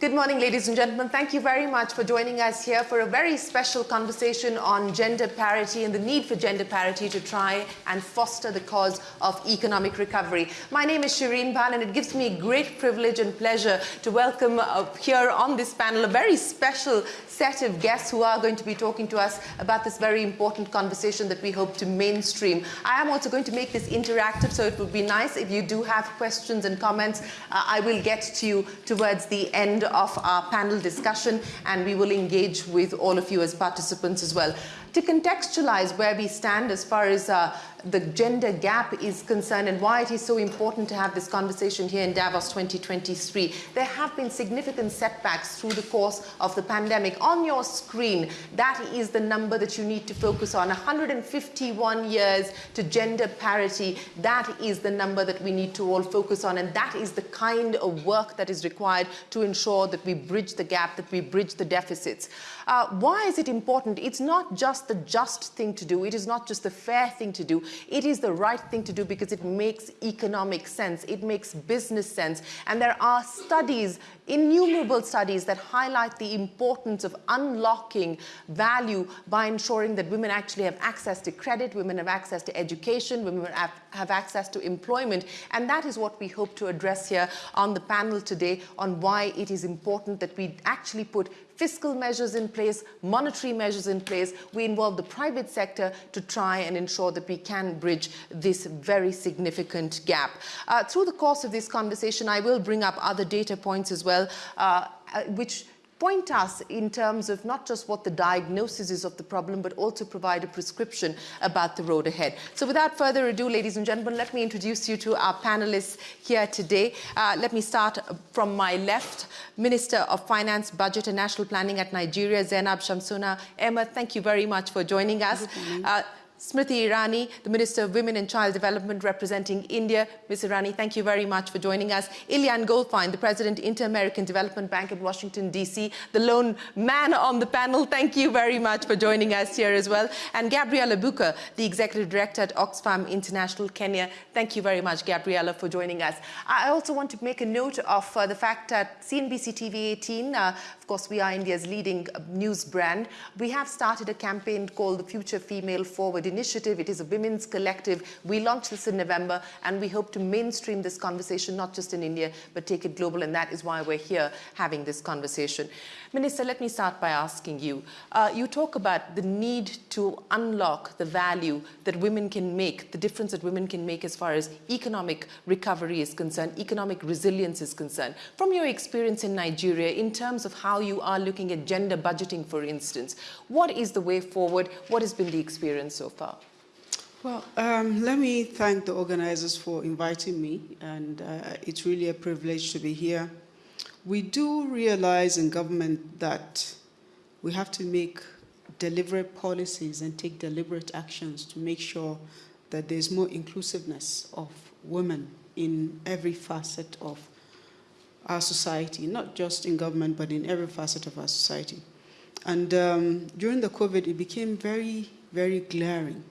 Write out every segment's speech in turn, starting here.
Good morning, ladies and gentlemen. Thank you very much for joining us here for a very special conversation on gender parity and the need for gender parity to try and foster the cause of economic recovery. My name is Shireen Bhan and it gives me great privilege and pleasure to welcome here on this panel a very special set of guests who are going to be talking to us about this very important conversation that we hope to mainstream. I am also going to make this interactive, so it would be nice if you do have questions and comments. Uh, I will get to you towards the end of our panel discussion, and we will engage with all of you as participants as well to contextualize where we stand as far as uh, the gender gap is concerned and why it is so important to have this conversation here in Davos 2023. There have been significant setbacks through the course of the pandemic. On your screen, that is the number that you need to focus on. 151 years to gender parity, that is the number that we need to all focus on and that is the kind of work that is required to ensure that we bridge the gap, that we bridge the deficits. Uh, why is it important? It's not just the just thing to do. It is not just the fair thing to do. It is the right thing to do because it makes economic sense. It makes business sense. And there are studies, innumerable studies that highlight the importance of unlocking value by ensuring that women actually have access to credit, women have access to education, women have, access to employment. And that is what we hope to address here on the panel today on why it is important that we actually put fiscal measures in place, monetary measures in place. We involve the private sector to try and ensure that we can bridge this very significant gap. Uh, through the course of this conversation, I will bring up other data points as well, uh, uh which point us in terms of not just what the diagnosis is of the problem, but also provide a prescription about the road ahead. So without further ado, ladies and gentlemen, let me introduce you to our panelists here today. Uh, let me start from my left, Minister of Finance, Budget and National Planning at Nigeria, Zainab Shamsuna. Ahmed, thank you very much for joining us. Smriti Irani, the Minister of Women and Child Development representing India. Ms. Irani, thank you very much for joining us. Ilan Goldfajn, the President, Inter-American Development Bank in Washington, D.C., the lone man on the panel. Thank you very much for joining us here as well. And Gabriela Bucher, the Executive Director at Oxfam International, Kenya. Thank you very much, Gabriela, for joining us. I also want to make a note of uh, the fact that CNBC TV 18, uh, of course, we are India's leading uh, news brand. We have started a campaign called the Future Female Forward initiative. It is a women's collective. We launched this in November and we hope to mainstream this conversation, not just in India, but take it global. And that is why we're here having this conversation. Minister, let me start by asking you. Uh, you talk about the need to unlock the value that women can make, the difference that women can make as far as economic recovery is concerned, economic resilience is concerned. From your experience in Nigeria, in terms of how you are looking at gender budgeting, for instance, what is the way forward? What has been the experience so far? Well, um, let me thank the organizers for inviting me, and uh, it's really a privilege to be here. We do realize in government that we have to make deliberate policies and take deliberate actions to make sure that there's more inclusiveness of women in every facet of our society, not just in government, but in every facet of our society. And um, during the COVID, it became very, very glaring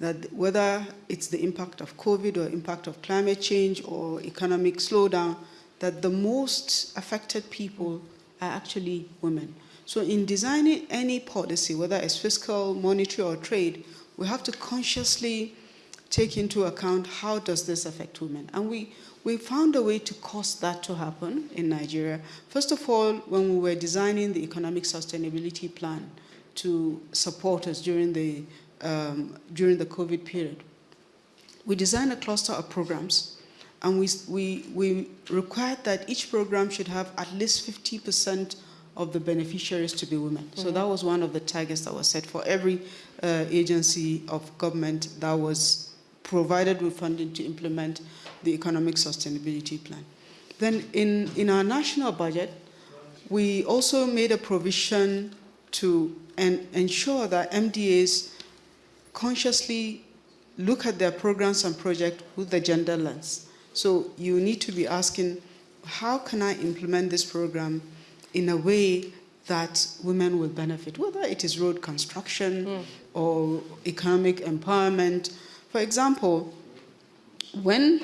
that whether it's the impact of COVID or impact of climate change or economic slowdown, that the most affected people are actually women. So in designing any policy, whether it's fiscal, monetary, or trade, we have to consciously take into account how does this affect women. And we, we found a way to cause that to happen in Nigeria. First of all, when we were designing the economic sustainability plan to support us during the, um, during the COVID period, we designed a cluster of programs and we, we, we required that each program should have at least 50% of the beneficiaries to be women. Mm -hmm. So mm-hmm. that was one of the targets that was set for every uh, agency of government that was provided with funding to implement the economic sustainability plan. Then in, in our national budget, we also made a provision to en ensure that MDAs consciously look at their programs and projects with the gender lens. So you need to be asking, how can I implement this program in a way that women will benefit, whether it is road construction mm. or economic empowerment. For example, when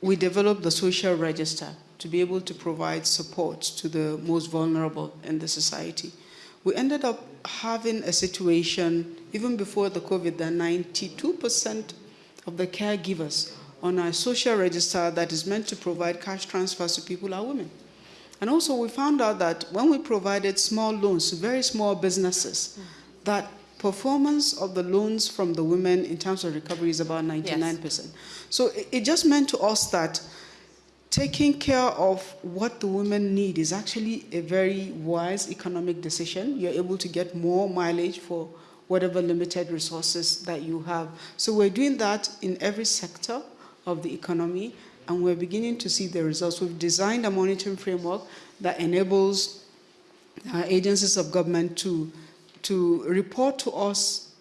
we developed the social register to be able to provide support to the most vulnerable in the society. We ended up having a situation, even before the COVID, that 92% of the caregivers on our social register that is meant to provide cash transfers to people are women. And also we found out that when we provided small loans to very small businesses, that performance of the loans from the women in terms of recovery is about 99%. Yes. So it, it just meant to us that taking care of what the women need is actually a very wise economic decision. You're able to get more mileage for whatever limited resources that you have. So we're doing that in every sector of the economy, and we're beginning to see the results. We've designed a monitoring framework that enables uh, agencies of government to, to report to us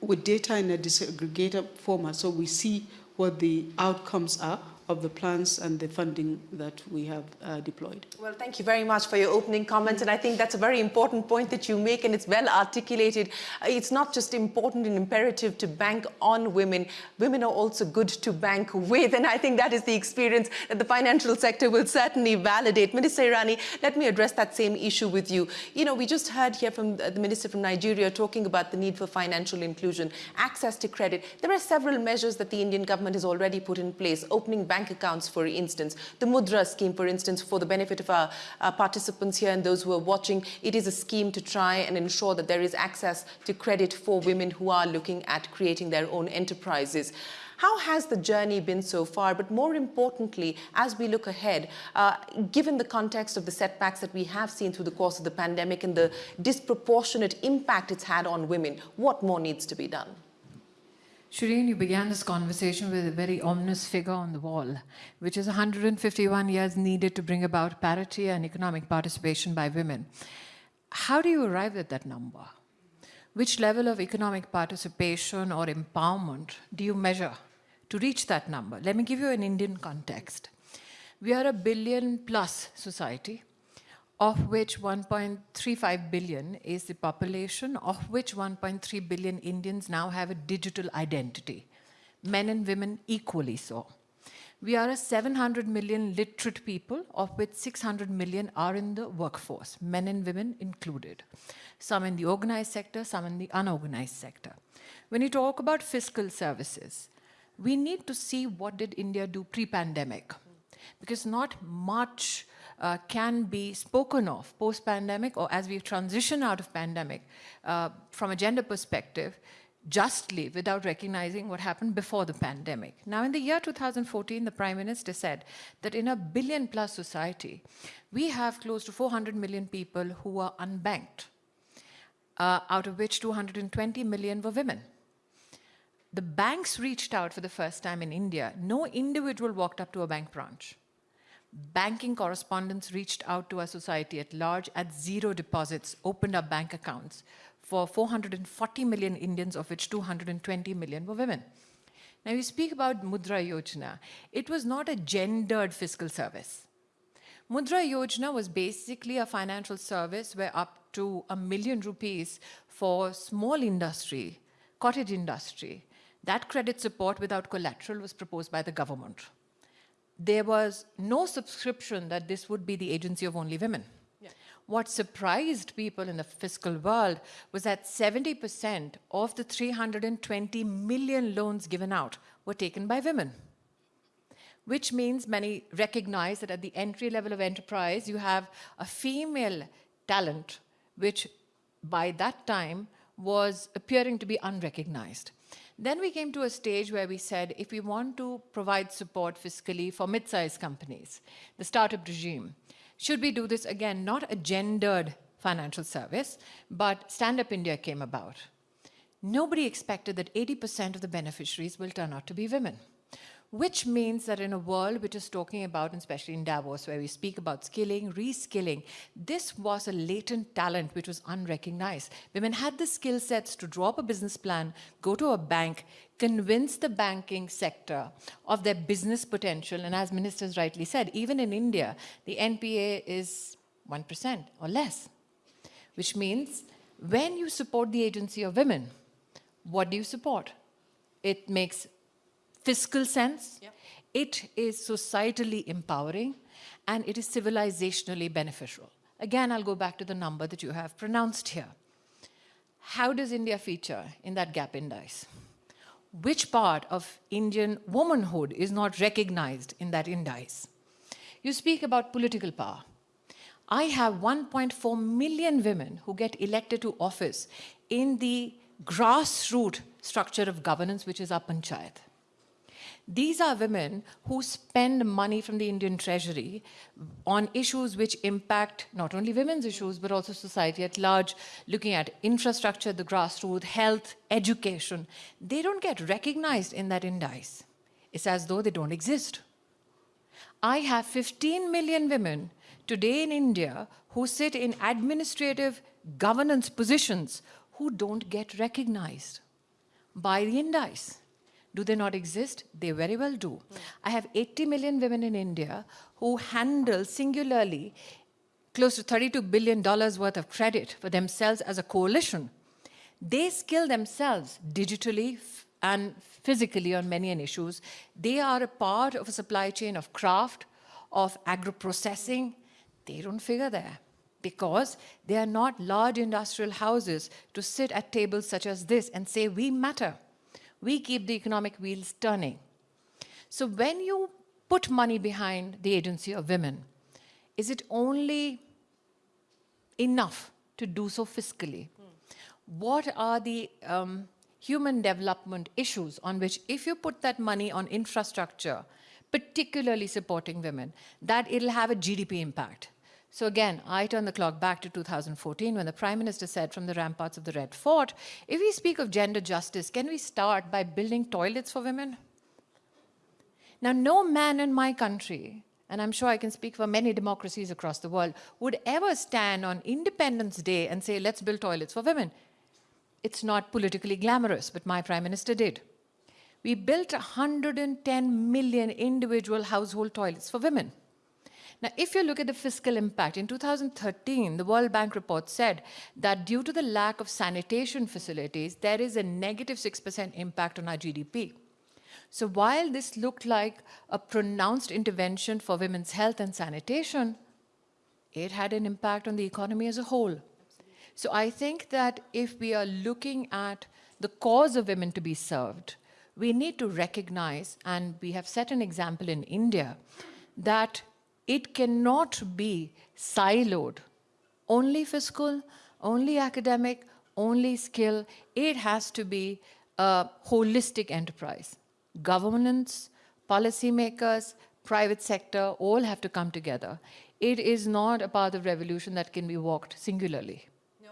with data in a disaggregated format so we see what the outcomes are of the plans and the funding that we have uh, deployed. Well, thank you very much for your opening comments. And I think that's a very important point that you make and it's well articulated. It's not just important and imperative to bank on women. Women are also good to bank with. And I think that is the experience that the financial sector will certainly validate. Minister Irani, let me address that same issue with you. You know, we just heard here from the Minister from Nigeria talking about the need for financial inclusion, access to credit. There are several measures that the Indian government has already put in place, opening bank bank accounts, for instance. The Mudra scheme, for instance, for the benefit of our, our participants here and those who are watching, it is a scheme to try and ensure that there is access to credit for women who are looking at creating their own enterprises. How has the journey been so far? But more importantly, as we look ahead, uh, given the context of the setbacks that we have seen through the course of the pandemic and the disproportionate impact it's had on women, what more needs to be done? Shireen, you began this conversation with a very ominous figure on the wall, which is 151 years needed to bring about parity and economic participation by women. How do you arrive at that number? Which level of economic participation or empowerment do you measure to reach that number? Let me give you an Indian context. We are a billion plus society of which 1.35 billion is the population, of which 1.3 billion Indians now have a digital identity, men and women equally so. We are a 700 million literate people, of which 600 million are in the workforce, men and women included. Some in the organized sector, some in the unorganized sector. When you talk about fiscal services, we need to see what did India do pre-pandemic, because not much uh, can be spoken of post-pandemic or as we transition out of pandemic uh, from a gender perspective justly without recognizing what happened before the pandemic. Now, in the year 2014, the Prime Minister said that in a billion plus society, we have close to 400 million people who are unbanked, uh, out of which 220 million were women. The banks reached out for the first time in India. No individual walked up to a bank branch banking correspondents reached out to our society at large at zero deposits, opened up bank accounts for 440 million Indians, of which 220 million were women. Now, you speak about Mudra Yojana. It was not a gendered fiscal service. Mudra Yojana was basically a financial service where up to a million rupees for small industry, cottage industry, that credit support without collateral was proposed by the government there was no subscription that this would be the agency of only women. Yeah. What surprised people in the fiscal world was that 70% of the 320 million loans given out were taken by women, which means many recognize that at the entry level of enterprise, you have a female talent, which by that time was appearing to be unrecognized. Then we came to a stage where we said, if we want to provide support fiscally for mid-sized companies, the startup regime, should we do this again, not a gendered financial service, but Stand Up India came about. Nobody expected that 80% of the beneficiaries will turn out to be women which means that in a world which is talking about, especially in Davos, where we speak about skilling, reskilling, this was a latent talent which was unrecognized. Women had the skill sets to draw up a business plan, go to a bank, convince the banking sector of their business potential. And as ministers rightly said, even in India, the NPA is 1% or less, which means when you support the agency of women, what do you support? It makes fiscal sense. Yep. It is societally empowering. and it is civilizationally beneficial. Again, I'll go back to the number that you have pronounced here. How does India feature in that gap index? Which part of Indian womanhood is not recognized in that index? You speak about political power. I have 1.4 million women who get elected to office in the grassroots structure of governance, which is our panchayat. These are women who spend money from the Indian treasury on issues which impact not only women's issues, but also society at large, looking at infrastructure, the grassroots, health, education. They don't get recognized in that index. It's as though they don't exist. I have 15 million women today in India who sit in administrative governance positions who don't get recognized by the index. Do they not exist? They very well do. I have 80 million women in India who handle singularly close to $32 billion worth of credit for themselves as a coalition. They skill themselves digitally and physically on many issues. They are a part of a supply chain of craft, of agro-processing. They don't figure there because they are not large industrial houses to sit at tables such as this and say, we matter we keep the economic wheels turning. So when you put money behind the agency of women, is it only enough to do so fiscally? What are the um, human development issues on which if you put that money on infrastructure, particularly supporting women, that it'll have a GDP impact. So again, I turn the clock back to 2014 when the Prime Minister said from the ramparts of the Red Fort, if we speak of gender justice, can we start by building toilets for women? Now, no man in my country, and I'm sure I can speak for many democracies across the world, would ever stand on Independence Day and say, let's build toilets for women. It's not politically glamorous, but my Prime Minister did. We built 110 million individual household toilets for women. Now, if you look at the fiscal impact, in 2013, the World Bank report said that due to the lack of sanitation facilities, there is a negative 6% impact on our GDP. So while this looked like a pronounced intervention for women's health and sanitation, it had an impact on the economy as a whole. So I think that if we are looking at the cause of women to be served, we need to recognize, and we have set an example in India, that it cannot be siloed. Only fiscal, only academic, only skill. It has to be a holistic enterprise. Governance, policymakers, private sector, all have to come together. It is not a path of revolution that can be walked singularly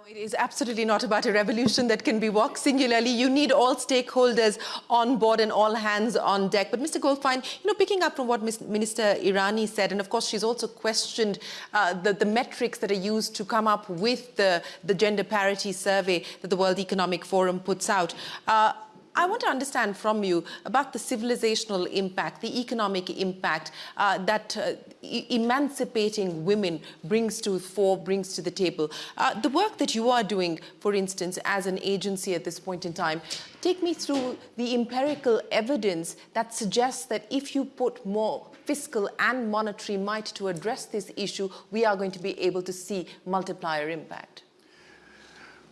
it is absolutely not about a revolution that can be walked singularly. You need all stakeholders on board and all hands on deck. But Mr. Goldfajn, you know, picking up from what Minister Irani said, and of course she's also questioned uh, the, the metrics that are used to come up with the, the gender parity survey that the World Economic Forum puts out. Uh, I want to understand from you about the civilizational impact, the economic impact uh, that uh, emancipating women brings to fore, brings to the table. Uh, the work that you are doing, for instance, as an agency at this point in time, take me through the empirical evidence that suggests that if you put more fiscal and monetary might to address this issue, we are going to be able to see multiplier impact.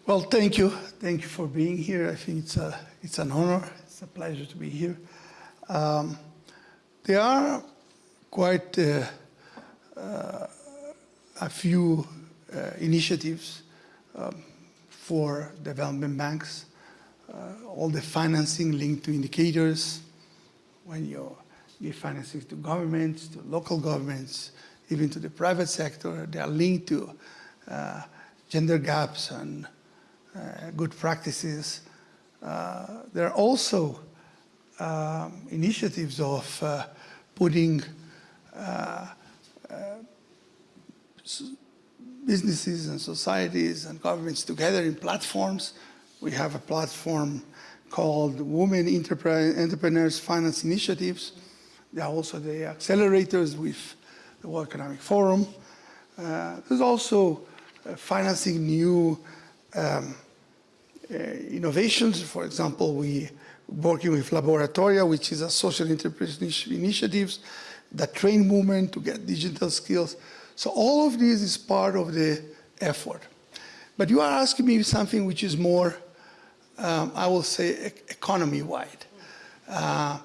Well, thank you. Thank you for being here. I think it's, a, it's an honor. It's a pleasure to be here. Um, there are quite uh, uh, a few uh, initiatives um, for development banks. Uh, all the financing linked to indicators, when you give financing to governments, to local governments, even to the private sector, they are linked to uh, gender gaps and good practices. Uh, there are also um, initiatives of uh, putting businesses and societies and governments together in platforms. We have a platform called Women Entrepreneurs Finance Initiatives. There are also the accelerators with the World Economic Forum. Uh, there's also uh, financing new um, uh, innovations. For example, we working with Laboratoria, which is a social enterprise initiatives the train movement to get digital skills. So all of this is part of the effort. But you are asking me something which is more, um, I will say, economy-wide. Uh,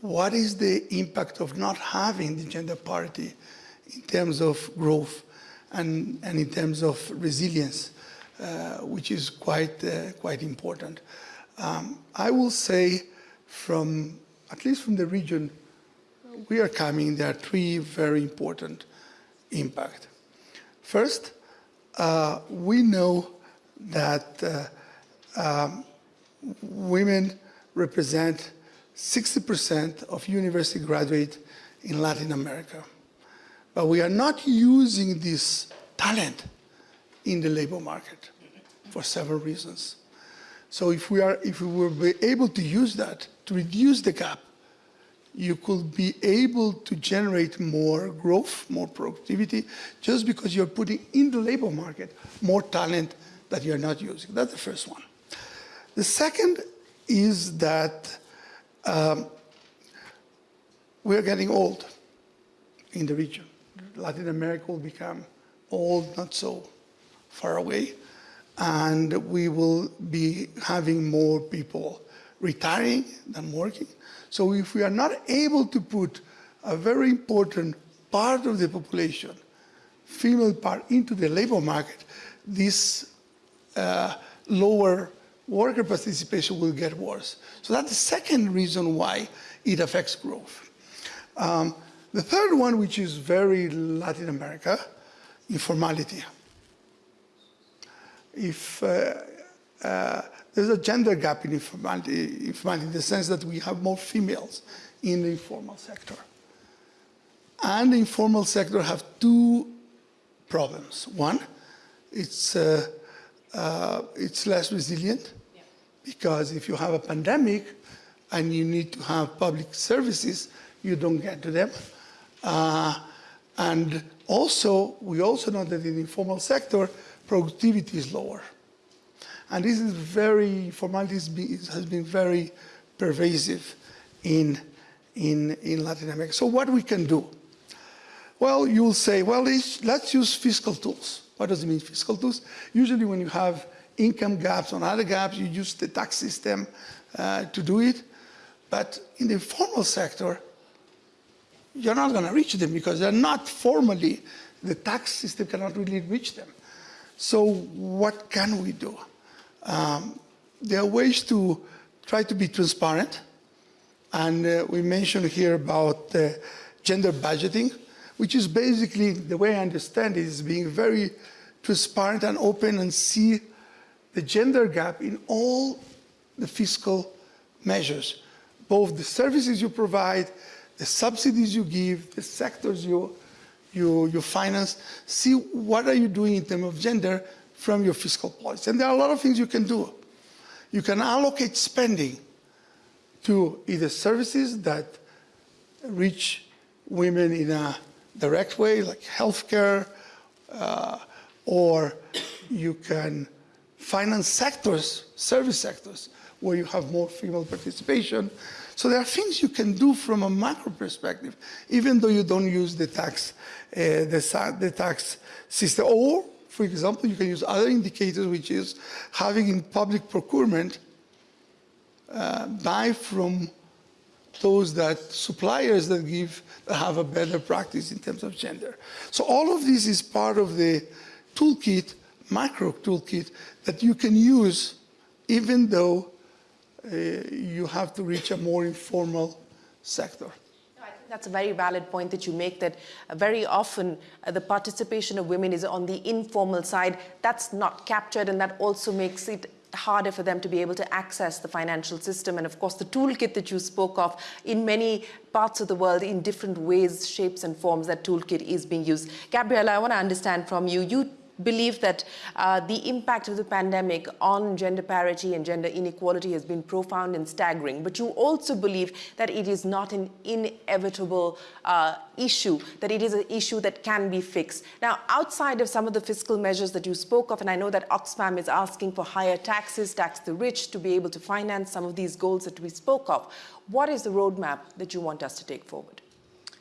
what is the impact of not having the gender parity in terms of growth and, and in terms of resilience, which is quite, uh, quite important. Um, I will say from, at least from the region we are coming, there are three very important impact. First, uh, we know that uh, um, women represent 60% of university graduates in Latin America. But we are not using this talent in the labor market for several reasons. So if we, are, if we were able to use that to reduce the gap, you could be able to generate more growth, more productivity, just because you're putting in the labor market more talent that you're not using. That's the first one. The second is that um, we're getting old in the region. Latin America will become old, not so far away, and we will be having more people retiring than working. So if we are not able to put a very important part of the population, female part, into the labor market, this uh, lower worker participation will get worse. So that's the second reason why it affects growth. Um, the third one, which is very Latin America, informality. If uh, uh, there's a gender gap in informality, informality in the sense that we have more females in the informal sector. And the informal sector have two problems. One, it's, uh, uh, it's less resilient yeah. because if you have a pandemic and you need to have public services, you don't get to them. Uh, and also, we also know that in the informal sector, productivity is lower. And this is very, formality has been very pervasive in, in, in Latin America. So what we can do? Well, you'll say, well, let's use fiscal tools. What does it mean, fiscal tools? Usually when you have income gaps or other gaps, you use the tax system uh, to do it. But in the informal sector, you're not going to reach them because they're not formally, the tax system cannot really reach them. So what can we do? Um, there are ways to try to be transparent. And uh, we mentioned here about uh, gender budgeting, which is basically, the way I understand it, is being very transparent and open and see the gender gap in all the fiscal measures, both the services you provide, the subsidies you give, the sectors you, you, you finance, see what are you doing in terms of gender from your fiscal policy. And there are a lot of things you can do. You can allocate spending to either services that reach women in a direct way, like healthcare, uh, or you can finance sectors, service sectors, where you have more female participation, so there are things you can do from a macro perspective, even though you don't use the tax, uh, the, the tax system. Or, for example, you can use other indicators, which is having in public procurement, uh, buy from those that suppliers that give that have a better practice in terms of gender. So all of this is part of the toolkit, macro toolkit that you can use even though you have to reach a more informal sector. That's a very valid point that you make that uh, very often uh, the participation of women is on the informal side. That's not captured and that also makes it harder for them to be able to access the financial system. And of course, the toolkit that you spoke of in many parts of the world in different ways, shapes and forms, that toolkit is being used. Gabriela, I want to understand from you, you believe that uh, the impact of the pandemic on gender parity and gender inequality has been profound and staggering. But you also believe that it is not an inevitable uh, issue, that it is an issue that can be fixed. Now, outside of some of the fiscal measures that you spoke of, and I know that Oxfam is asking for higher taxes, tax the rich, to be able to finance some of these goals that we spoke of, what is the roadmap that you want us to take forward?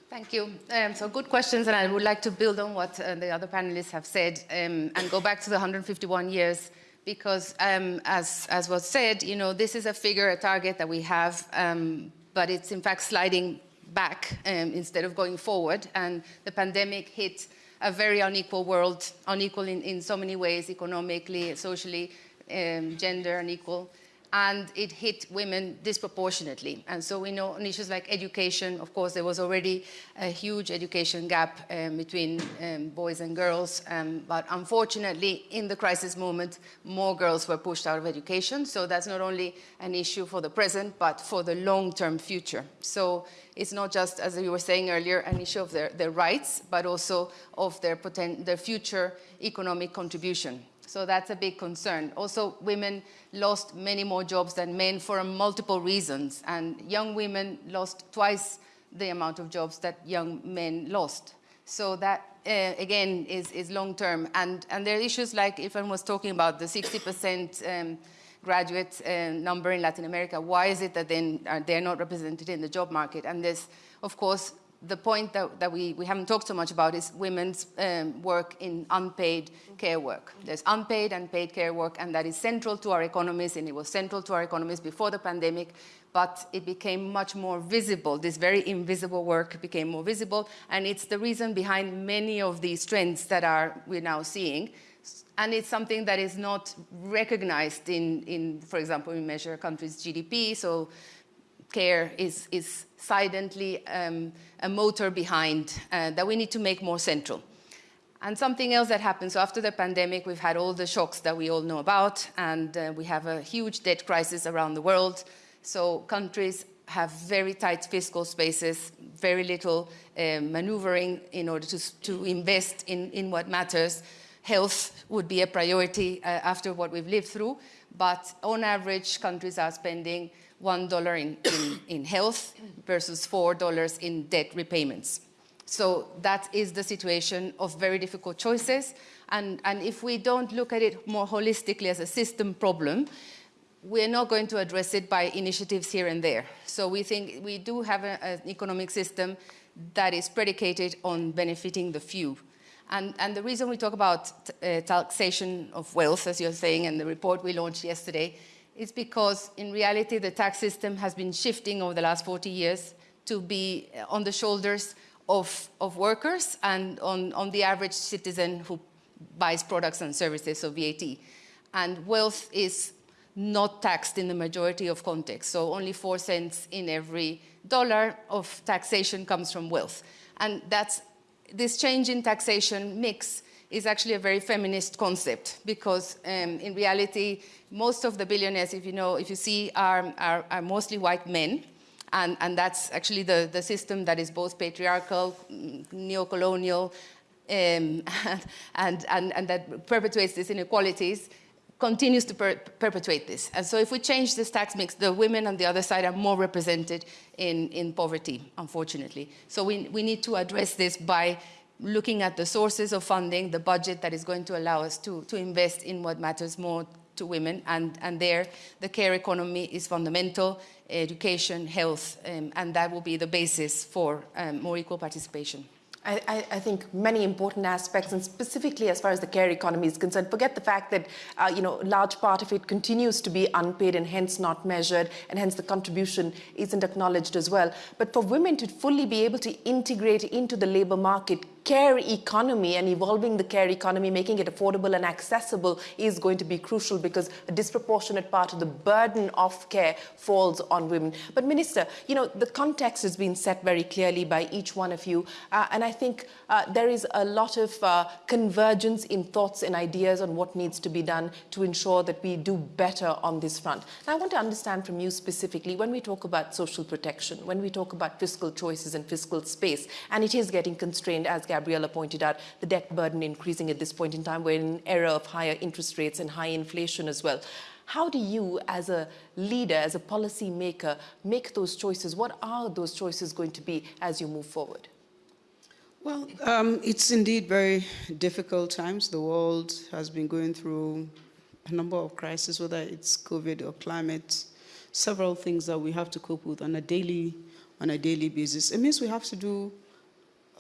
Thank you. Um, so good questions, and I would like to build on what uh, the other panelists have said um, and go back to the 151 years because, um, as, as was said, you know, this is a figure, a target that we have, um, but it's in fact sliding back um, instead of going forward. And the pandemic hit a very unequal world, unequal in, in so many ways, economically, socially, um, gender unequal and it hit women disproportionately. And so we know on issues like education, of course, there was already a huge education gap um, between um, boys and girls, um, but unfortunately, in the crisis moment, more girls were pushed out of education. So that's not only an issue for the present, but for the long-term future. So it's not just, as you were saying earlier, an issue of their, their rights, but also of their, their future economic contribution. So that's a big concern. Also, women lost many more jobs than men for multiple reasons, and young women lost twice the amount of jobs that young men lost. So that, uh, again, is, is long-term. And, and there are issues like, if I was talking about the 60% um, graduate uh, number in Latin America, why is it that then uh, they're not represented in the job market? And there's, of course, the point that, that we, we haven't talked so much about is women's um, work in unpaid care work. There's unpaid and paid care work, and that is central to our economies, and it was central to our economies before the pandemic, but it became much more visible. This very invisible work became more visible, and it's the reason behind many of these trends that are we're now seeing. And it's something that is not recognized in, in for example, we measure country's GDP, so care is, is silently um, a motor behind uh, that we need to make more central. And something else that happened, so after the pandemic, we've had all the shocks that we all know about, and uh, we have a huge debt crisis around the world. So countries have very tight fiscal spaces, very little uh, maneuvering in order to, to invest in, in what matters. Health would be a priority uh, after what we've lived through, but on average, countries are spending $1 in, in, in health versus $4 in debt repayments. So that is the situation of very difficult choices. And, and if we don't look at it more holistically as a system problem, we're not going to address it by initiatives here and there. So we think we do have a, an economic system that is predicated on benefiting the few. And, and the reason we talk about uh, taxation of wealth, as you're saying, and the report we launched yesterday, is because in reality the tax system has been shifting over the last 40 years to be uh, on the shoulders of, of workers and on, on the average citizen who buys products and services, so VAT. And wealth is not taxed in the majority of contexts, so only four cents in every dollar of taxation comes from wealth. And that's, this change in taxation mix is actually a very feminist concept because um, in reality, most of the billionaires, if you know, if you see, are, are, are mostly white men. And, and that's actually the, the system that is both patriarchal, neo-colonial, um, and, and, and that perpetuates these inequalities continues to per perpetuate this. And so if we change this tax mix, the women on the other side are more represented in, in poverty, unfortunately. So we, we need to address this by looking at the sources of funding, the budget that is going to allow us to, to invest in what matters more to women. And, and there, the care economy is fundamental, education, health, um, and that will be the basis for um, more equal participation. I, I, think many important aspects, and specifically as far as the care economy is concerned, forget the fact that, uh, you know, large part of it continues to be unpaid and hence not measured, and hence the contribution isn't acknowledged as well. But for women to fully be able to integrate into the labor market, care economy and evolving the care economy, making it affordable and accessible is going to be crucial because a disproportionate part of the burden of care falls on women. But Minister, you know, the context has been set very clearly by each one of you. Uh, and I think uh, there is a lot of uh, convergence in thoughts and ideas on what needs to be done to ensure that we do better on this front. And I want to understand from you specifically, when we talk about social protection, when we talk about fiscal choices and fiscal space, and it is getting constrained as Gabriela pointed out, the debt burden increasing at this point in time. We're in an era of higher interest rates and high inflation as well. How do you, as a leader, as a policy maker, make those choices? What are those choices going to be as you move forward? Well, um, it's indeed very difficult times. The world has been going through a number of crises, whether it's COVID or climate, several things that we have to cope with on a daily, on a daily basis. It means we have to do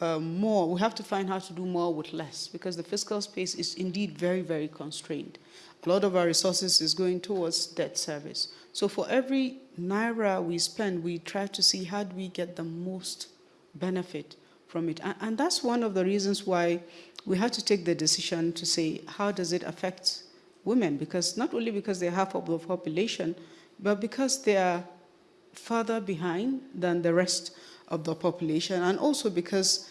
uh, more, we have to find how to do more with less because the fiscal space is indeed very, very constrained. A lot of our resources is going towards debt service. So for every naira we spend, we try to see how do we get the most benefit from it. And, and that's one of the reasons why we had to take the decision to say, how does it affect women? Because not only because they're half of the population, but because they are further behind than the rest of the population, and also because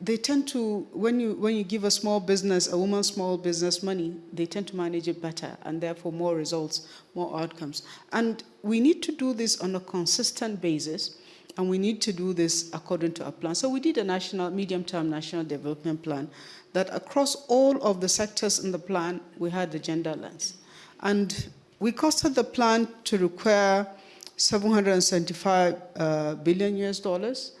they tend to, when you, when you give a small business, a woman small business money, they tend to manage it better and therefore more results, more outcomes. And we need to do this on a consistent basis and we need to do this according to a plan. So we did a national, medium-term national development plan that across all of the sectors in the plan, we had the gender lens. And we costed the plan to require 775 uh, billion US dollars.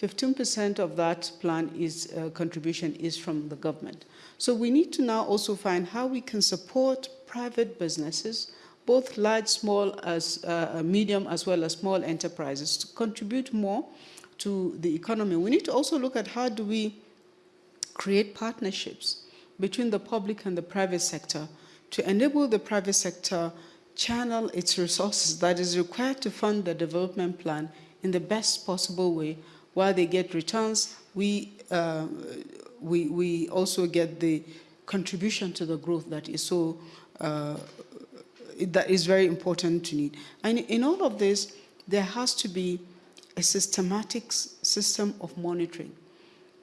15% of that plan is uh, contribution is from the government. So we need to now also find how we can support private businesses, both large, small, as uh, medium, as well as small enterprises, to contribute more to the economy. We need to also look at how do we create partnerships between the public and the private sector to enable the private sector channel its resources that is required to fund the development plan in the best possible way. While they get returns we uh, we we also get the contribution to the growth that is so uh, that is very important to need. And in all of this there has to be a systematic system of monitoring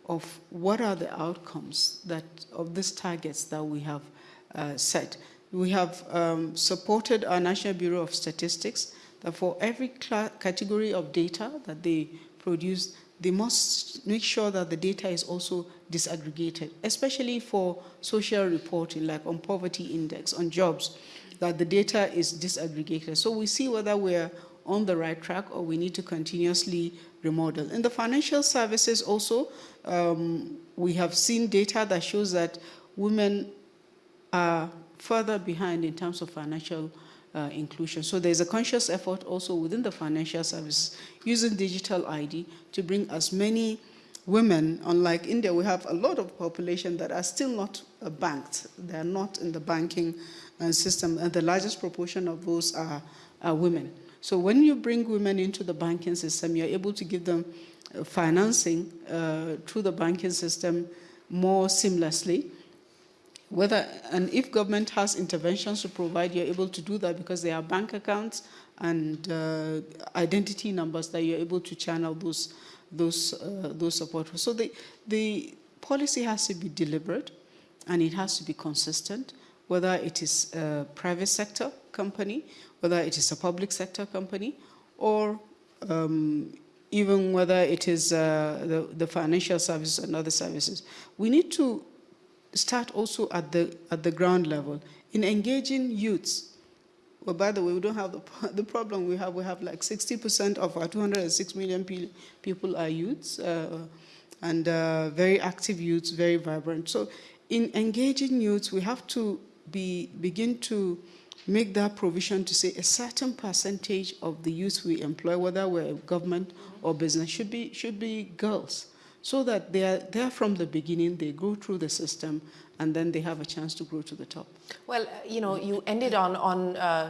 of what are the outcomes that of these targets that we have uh, set we have um, supported our National Bureau of Statistics that for every category of data that they produce, they must make sure that the data is also disaggregated, especially for social reporting, like on poverty index, on jobs, that the data is disaggregated. So we see whether we're on the right track or we need to continuously remodel. In the financial services also, um, we have seen data that shows that women are further behind in terms of financial uh, inclusion. So there's a conscious effort also within the financial services using digital ID to bring as many women, unlike India, we have a lot of population that are still not uh, banked. They are not in the banking uh, system, and the largest proportion of those are, are women. So when you bring women into the banking system, you're able to give them uh, financing uh, through the banking system more seamlessly whether and if government has interventions to provide, you're able to do that because there are bank accounts and uh, identity numbers that you're able to channel those those uh, those support. So the the policy has to be deliberate and it has to be consistent, whether it is a private sector company, whether it is a public sector company, or um, even whether it is uh, the, the financial services and other services. We need to start also at the, at the ground level in engaging youths. Well, by the way, we don't have the, the problem we have. We have like 60% of our 206 million pe people are youths uh, and uh, very active youths, very vibrant. So in engaging youths, we have to be, begin to make that provision to say a certain percentage of the youth we employ, whether we're government or business, should be, should be girls so that they are there from the beginning, they go through the system, and then they have a chance to grow to the top. Well, you know, you ended on, on uh,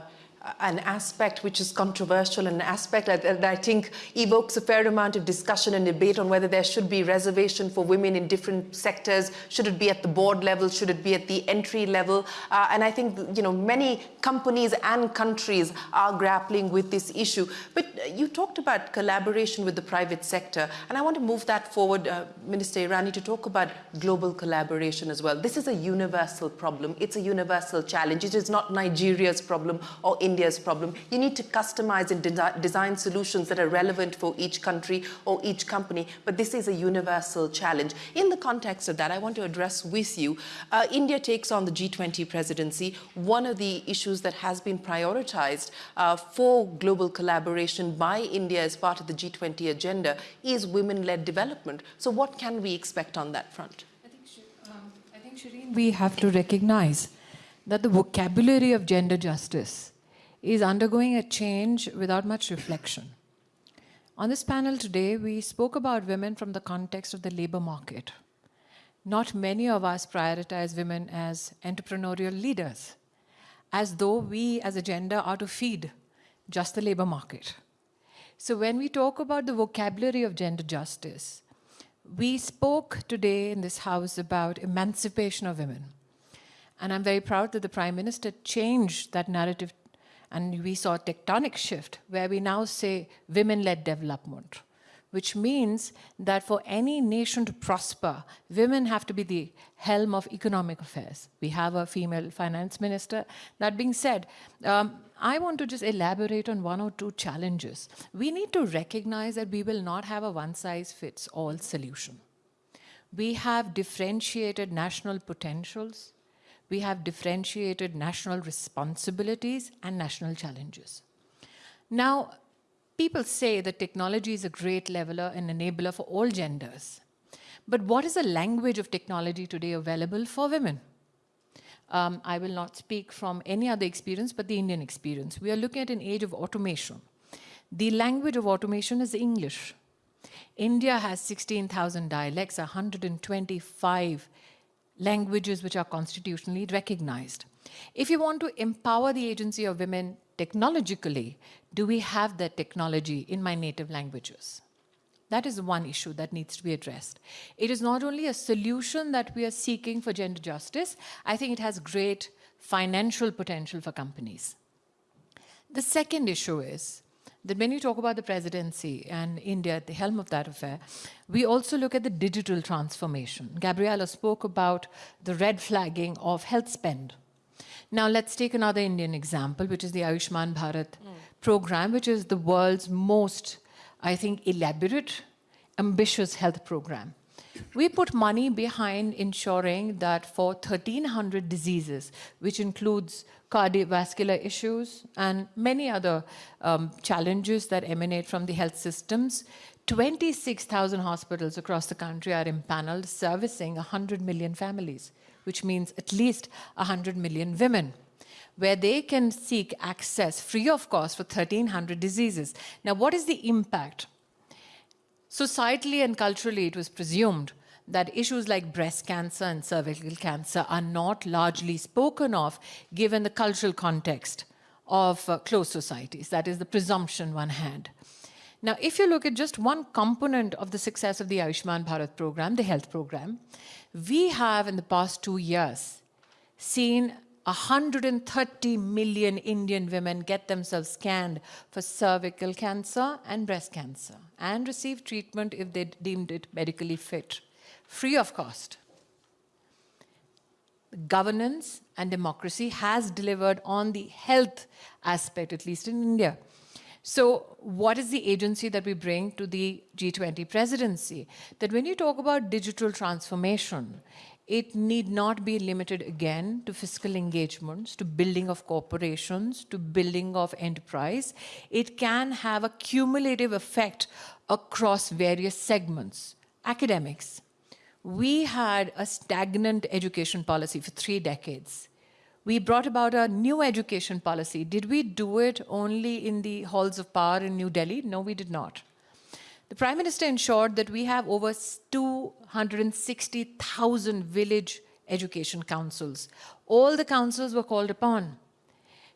an aspect which is controversial, an aspect that, that, I think evokes a fair amount of discussion and debate on whether there should be reservation for women in different sectors. Should it be at the board level? Should it be at the entry level? Uh, and I think, you know, many companies and countries are grappling with this issue. But you talked about collaboration with the private sector, and I want to move that forward, uh, Minister Irani, to talk about global collaboration as well. This is a universal problem. It's a universal challenge. It is not Nigeria's problem or India's India's problem. You need to customize and de design solutions that are relevant for each country or each company, but this is a universal challenge. In the context of that, I want to address with you, uh, India takes on the G20 presidency. One of the issues that has been prioritized uh, for global collaboration by India as part of the G20 agenda is women-led development. So what can we expect on that front? I think, um, Shireen, we have to recognize that the vocabulary of gender justice is undergoing a change without much reflection. On this panel today, we spoke about women from the context of the labor market. Not many of us prioritize women as entrepreneurial leaders, as though we as a gender are to feed just the labor market. So when we talk about the vocabulary of gender justice, we spoke today in this House about emancipation of women. And I'm very proud that the Prime Minister changed that narrative and we saw a tectonic shift where we now say women-led development, which means that for any nation to prosper, women have to be the helm of economic affairs. We have a female finance minister. That being said, um, I want to just elaborate on one or two challenges. We need to recognize that we will not have a one-size-fits-all solution. We have differentiated national potentials, we have differentiated national responsibilities and national challenges. Now, people say that technology is a great leveler and enabler for all genders. But what is the language of technology today available for women? Um, I will not speak from any other experience but the Indian experience. We are looking at an age of automation. The language of automation is English. India has 16,000 dialects, 125 languages which are constitutionally recognized. If you want to empower the agency of women technologically, do we have that technology in my native languages? That is one issue that needs to be addressed. It is not only a solution that we are seeking for gender justice, I think it has great financial potential for companies. The second issue is that when you talk about the presidency and India at the helm of that affair, we also look at the digital transformation. Gabriela spoke about the red flagging of health spend. Now let's take another Indian example, which is the Ayushman Bharat mm. program, which is the world's most, I think, elaborate, ambitious health program. We put money behind ensuring that for 1,300 diseases, which includes cardiovascular issues and many other um, challenges that emanate from the health systems, 26,000 hospitals across the country are impaneled servicing 100 million families, which means at least 100 million women where they can seek access free of cost for 1,300 diseases. Now, what is the impact? Societally and culturally, it was presumed that issues like breast cancer and cervical cancer are not largely spoken of given the cultural context of uh, closed societies. That is the presumption one had. Now, if you look at just one component of the success of the Ayushman Bharat program, the health program, we have in the past two years seen 130 million Indian women get themselves scanned for cervical cancer and breast cancer and receive treatment if they deemed it medically fit, free of cost. Governance and democracy has delivered on the health aspect, at least in India. So what is the agency that we bring to the G20 presidency? That when you talk about digital transformation, it need not be limited again to fiscal engagements, to building of corporations, to building of enterprise. It can have a cumulative effect across various segments. Academics. We had a stagnant education policy for three decades. We brought about a new education policy. Did we do it only in the halls of power in New Delhi? No, we did not. The Prime Minister ensured that we have over 260,000 village education councils. All the councils were called upon.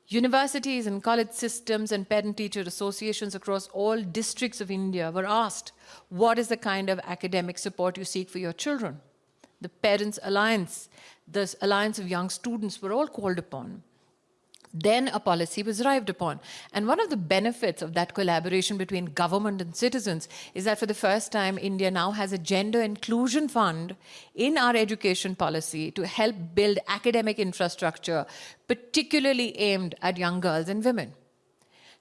Universities and college systems and parent-teacher associations across all districts of India were asked, what is the kind of academic support you seek for your children? The Parents' Alliance, the Alliance of Young Students were all called upon then a policy was arrived upon. And one of the benefits of that collaboration between government and citizens is that for the first time, India now has a gender inclusion fund in our education policy to help build academic infrastructure, particularly aimed at young girls and women.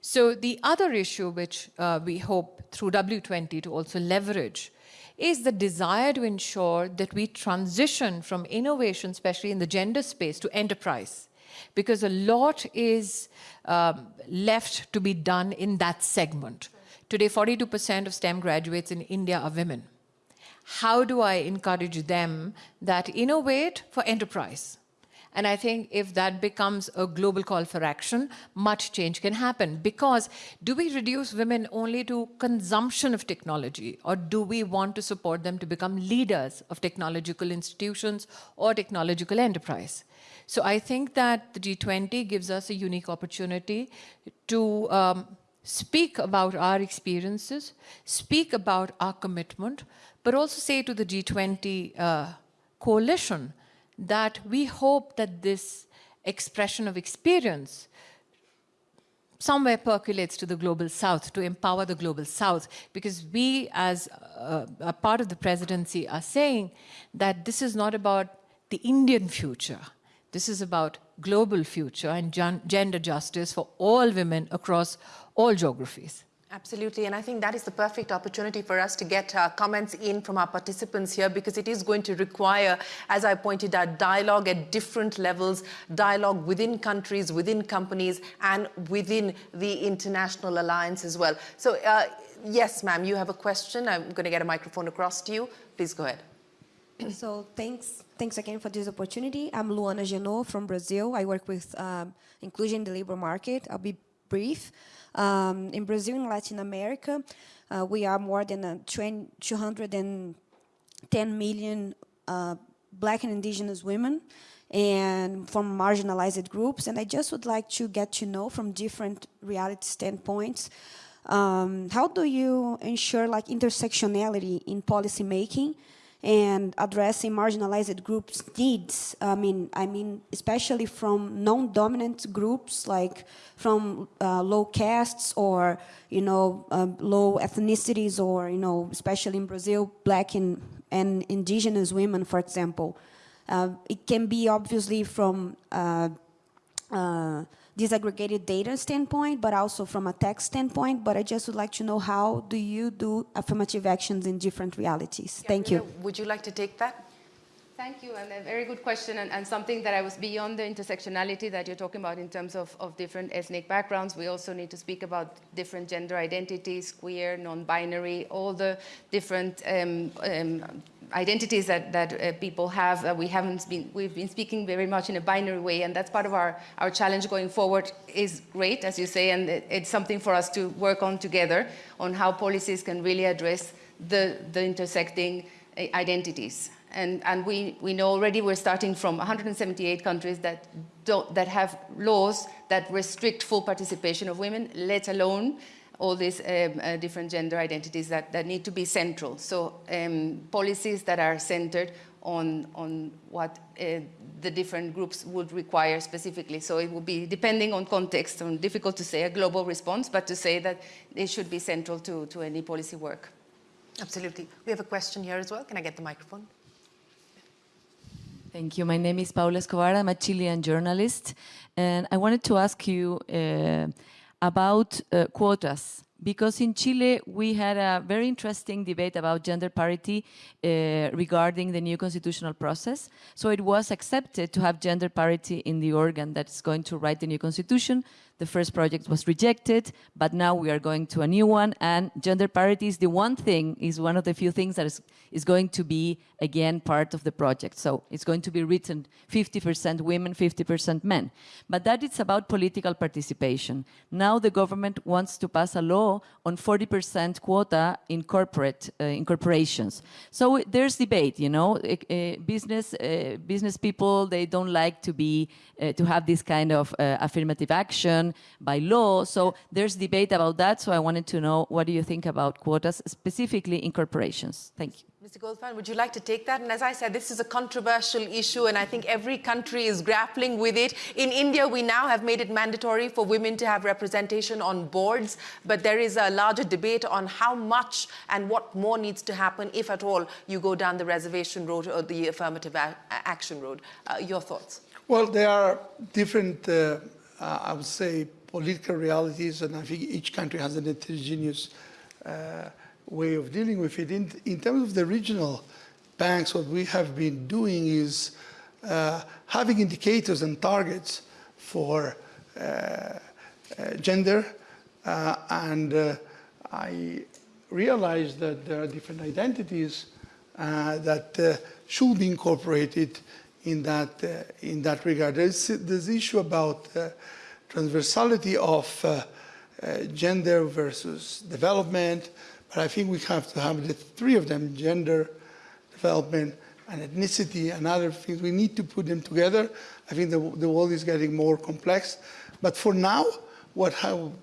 So the other issue which uh, we hope through W20 to also leverage is the desire to ensure that we transition from innovation, especially in the gender space, to enterprise because a lot is um, left to be done in that segment. Today, 42% of STEM graduates in India are women. How do I encourage them that innovate for enterprise? And I think if that becomes a global call for action, much change can happen. Because do we reduce women only to consumption of technology, or do we want to support them to become leaders of technological institutions or technological enterprise? So I think that the G20 gives us a unique opportunity to um, speak about our experiences, speak about our commitment, but also say to the G20 uh, coalition that we hope that this expression of experience somewhere percolates to the global south to empower the global south because we as a, a part of the presidency are saying that this is not about the indian future. This is about global future and gen- gender justice for all women across all geographies Absolutely, and I think that is the perfect opportunity for us to get uh, comments in from our participants here because it is going to require, as I pointed out, dialogue at different levels, dialogue within countries, within companies, and within the international alliance as well. So, uh, yes, ma'am, you have a question. I'm going to get a microphone across to you. Please go ahead. So thanks, thanks again for this opportunity. I'm Luana Genot from Brazil. I work with um, inclusion in the labor market. I'll be brief. Um, in Brazil and Latin America, uh, we are more than uh, 210 million uh, black and indigenous women and from marginalized groups. And I just would like to get to know from different reality standpoints, um, how do you ensure like intersectionality in policy making and addressing marginalized groups' needs. I mean, I mean, especially from non-dominant groups, like from uh, low castes or you know uh, low ethnicities, or you know, especially in Brazil, black and and indigenous women, for example. Uh, it can be obviously from uh, uh, disaggregated data standpoint, but also from a tech standpoint. But I just would like to know how do you do affirmative actions in different realities? Thank you. Would you like to take that? Thank you, and a very good question, and, and, something that I was beyond the intersectionality that you're talking about in terms of, of different ethnic backgrounds. We also need to speak about different gender identities, queer, non-binary, all the different um, um, identities that, that uh, people have. Uh, we haven't been, we've been speaking very much in a binary way, and that's part of our, our challenge going forward is great, as you say, and it, it's something for us to work on together on how policies can really address the, the intersecting uh, identities. And, and we, we know already we're starting from 178 countries that, don't, that have laws that restrict full participation of women, let alone all these um, uh, different gender identities that, that need to be central. So um, policies that are centered on, on what uh, the different groups would require specifically. So it would be depending on context, and difficult to say a global response, but to say that it should be central to, to any policy work. Absolutely. We have a question here as well. Can I get the microphone? Thank you. My name is Paula Escobar. I'm a Chilean journalist. And I wanted to ask you uh, about uh, quotas because in Chile we had a very interesting debate about gender parity uh, regarding the new constitutional process. So it was accepted to have gender parity in the organ that's going to write the new constitution. The first project was rejected, but now we are going to a new one. And gender parity is the one thing, is one of the few things that is, is going to be, again, part of the project. So it's going to be written 50% women, 50% men. But that is about political participation. Now the government wants to pass a law on 40% quota in corporate uh, in corporations. So there's debate, you know, uh, business uh, business people they don't like to be uh, to have this kind of uh, affirmative action by law. So there's debate about that. So I wanted to know what do you think about quotas, specifically in corporations? Thank you. Mr. Goldfajn, would you like to take that? And as I said, this is a controversial issue, and I think every country is grappling with it. In India, we now have made it mandatory for women to have representation on boards, but there is a larger debate on how much and what more needs to happen, if at all, you go down the reservation road or the affirmative action road. Uh, your thoughts? Well, there are different uh, uh, I would say, political realities, and I think each country has an heterogeneous uh, way of dealing with it. In, in, terms of the regional banks, what we have been doing is uh, having indicators and targets for uh, uh gender, uh, and I realized that there are different identities that should be incorporated in that, uh, in that regard. There's this issue about uh, transversality of uh, uh, gender versus development, but I think we have to have the three of them, gender, development, and ethnicity and other things. We need to put them together. I think the, the world is getting more complex. But for now, what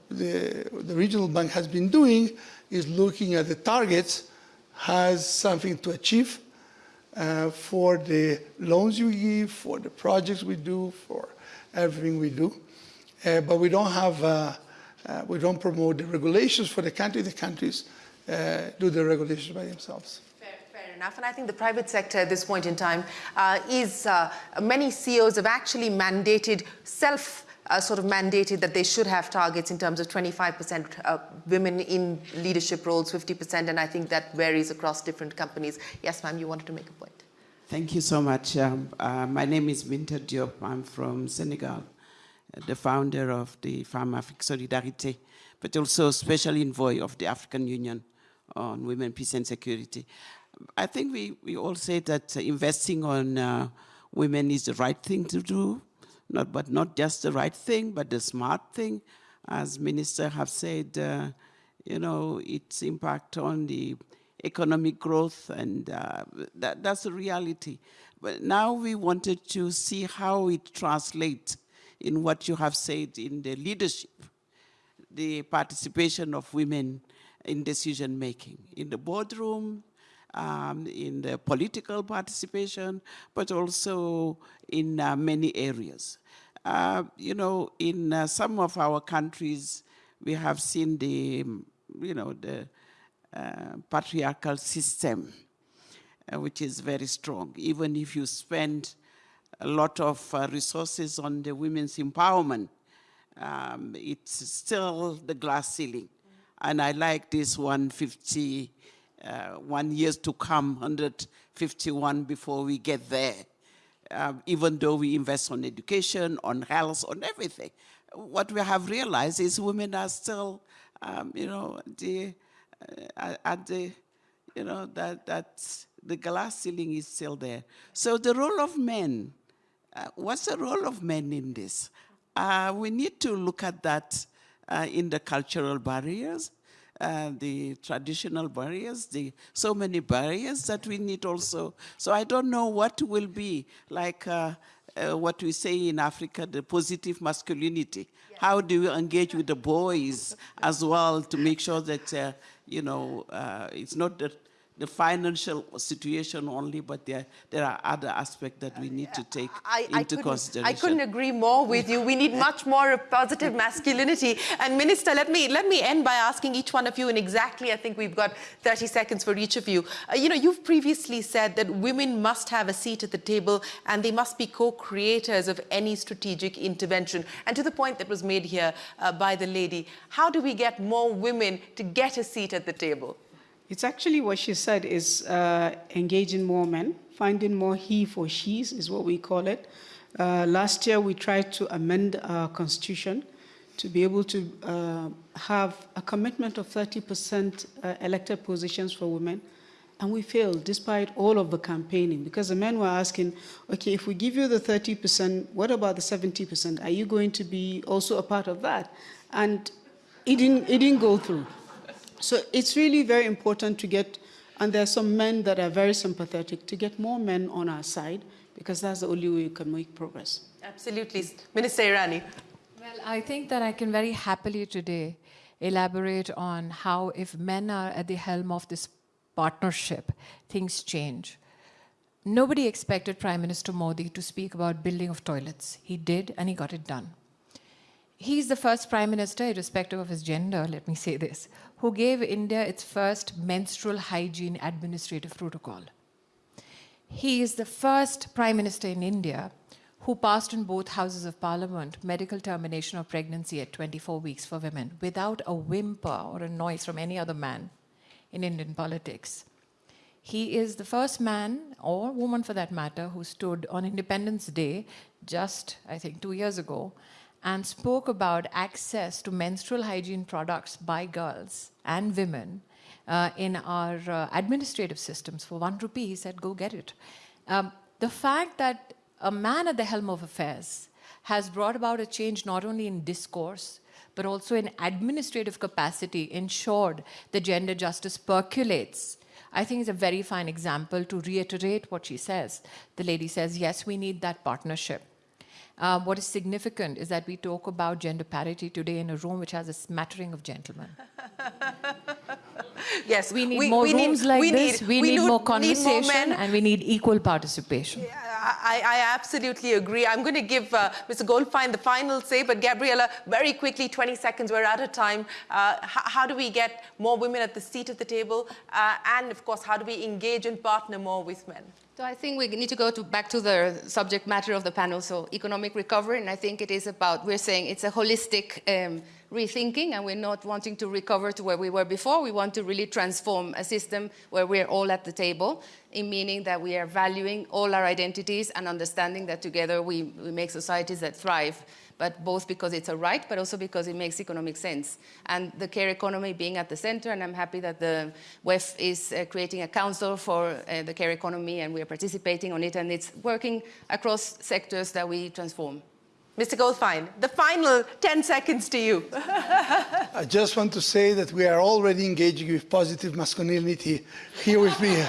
the, the regional bank has been doing is looking at the targets, has something to achieve uh, for the loans you give, for the projects we do, for everything we do. Uh, but we don't have, uh, uh we don't promote the regulations for the country. The countries uh, do the regulations by themselves Fair enough. And I think the private sector at this point in time uh, is, many CEOs have actually mandated self uh, sort of mandated that they should have targets in terms of 25% uh, women in leadership roles, 50%, and I think that varies across different companies. Yes, ma'am, you wanted to make a point. Thank you so much. Um, uh, my name is Bineta Diop. I'm from Senegal, the founder of the Femme Afrique Solidarité, but also special envoy of the African Union on Women, Peace and Security. I think we, we all say that investing on uh, women is the right thing to do, not, but not just the right thing, but the smart thing. As minister have said, uh, you know, its impact on the economic growth, and uh, that, that's the reality. But now we wanted to see how it translates in what you have said in the leadership, the participation of women in decision making, in the boardroom, um, in the political participation, but also in uh, many areas. Uh, you know, in uh, some of our countries, we have seen the, you know, the uh, patriarchal system, uh, which is very strong. Even if you spend a lot of uh, resources on the women's empowerment, um, it's still the glass ceiling. And I like this 150 uh, one years to come, 151 before we get there, um, even though we invest on education, on health, on everything. What we have realized is women are still, um, you know, the, uh, at the, you know, that, that the glass ceiling is still there. So the role of men, uh, what's the role of men in this? Uh, we need to look at that uh, in the cultural barriers, uh, the traditional barriers, the so many barriers that we need also. So I don't know what will be like uh, uh, what we say in Africa, the positive masculinity. How do you engage with the boys as well to make sure that, uh, you know, uh, it's not that the financial situation only, but there, there are other aspects that we need to take I, into I consideration. I couldn't agree more with you. We need much more of positive masculinity. And Minister, let me, let me end by asking each one of you, and exactly, I think we've got 30 seconds for each of you. Uh, you know, you've previously said that women must have a seat at the table and they must be co-creators of any strategic intervention. And to the point that was made here uh, by the lady, how do we get more women to get a seat at the table? It's actually what she said is uh, engaging more men, finding more he for she's is what we call it. Uh, last year we tried to amend our constitution to be able to uh, have a commitment of 30% uh, elected positions for women. And we failed despite all of the campaigning because the men were asking, okay, if we give you the 30%, what about the 70%? Are you going to be also a part of that? And it didn't, it didn't go through. So it's really very important to get, and there are some men that are very sympathetic, to get more men on our side, because that's the only way we can make progress. Absolutely. Minister Irani. Well, I think that I can very happily today elaborate on how if men are at the helm of this partnership, things change. Nobody expected Prime Minister Modi to speak about building of toilets. He did, and he got it done. He's the first prime minister, irrespective of his gender, let me say this, who gave India its first menstrual hygiene administrative protocol. He is the first prime minister in India who passed in both houses of parliament medical termination of pregnancy at 24 weeks for women without a whimper or a noise from any other man in Indian politics. He is the first man, or woman for that matter, who stood on Independence Day, just, I think, two years ago, and spoke about access to menstrual hygiene products by girls and women uh, in our uh, administrative systems for one rupee. He said, go get it. Um, the fact that a man at the helm of affairs has brought about a change not only in discourse, but also in administrative capacity, ensured that gender justice percolates. I think it's a very fine example to reiterate what she says. The lady says, yes, we need that partnership. Uh, what is significant is that we talk about gender parity today in a room which has a smattering of gentlemen. Yes, We need more rooms like we this, need- we, we need do- more need conversation, men. and we need equal participation. I, I absolutely agree. I'm going to give uh, Mr. Goldfajn the final say, but Gabriela, very quickly, 20 seconds, we're out of time. Uh, how, how do we get more women at the seat of the table? Uh, and of course, how do we engage and partner more with men? So I think we need to go to, back to the subject matter of the panel, so economic recovery, and I think it is about, we're saying it's a holistic um, rethinking, and we're not wanting to recover to where we were before. We want to really transform a system where we're all at the table, in meaning that we are valuing all our identities and understanding that together we, we make societies that thrive but both because it's a right, but also because it makes economic sense. And the care economy being at the center, and I'm happy that the WEF is uh, creating a council for uh, the care economy, and we are participating on it, and it's working across sectors that we transform. Mr. Goldfajn, the final 10 seconds to you. I just want to say that we are already engaging with positive masculinity here with me.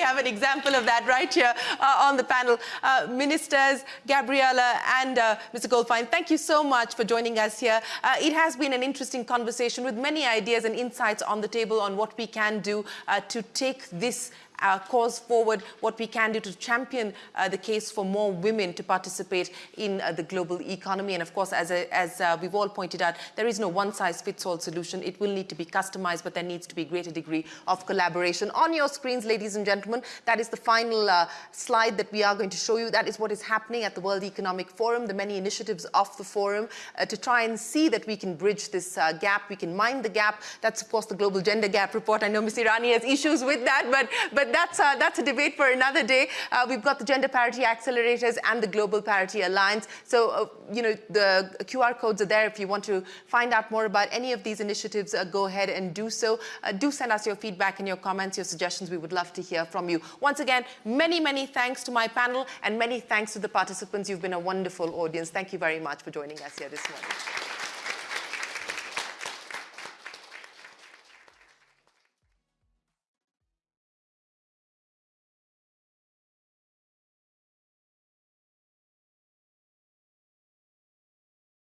We have an example of that right here uh, on the panel. Uh, Ministers Gabriela and uh, Mr. Goldfajn, thank you so much for joining us here. Uh, it has been an interesting conversation with many ideas and insights on the table on what we can do uh, to take this uh, cause forward, what we can do to champion uh, the case for more women to participate in uh, the global economy. And of course, as, a, as uh, we've all pointed out, there is no one-size-fits-all solution. It will need to be customized, but there needs to be a greater degree of collaboration. On your screens, ladies and gentlemen, that is the final uh, slide that we are going to show you. That is what is happening at the World Economic Forum, the many initiatives of the forum uh, to try and see that we can bridge this gap, we can mind the gap. That's, of course, the Global Gender Gap Report. I know Ms. Irani has issues with that, but, but that's, uh, that's a debate for another day. Uh, we've got the Gender Parity Accelerators and the Global Parity Alliance. So, uh, you know, the QR codes are there. If you want to find out more about any of these initiatives, uh, go ahead and do so. Do send us your feedback and your comments, your suggestions. We would love to hear from you. Once again, many, many thanks to my panel and many thanks to the participants. You've been a wonderful audience. Thank you very much for joining us here this morning.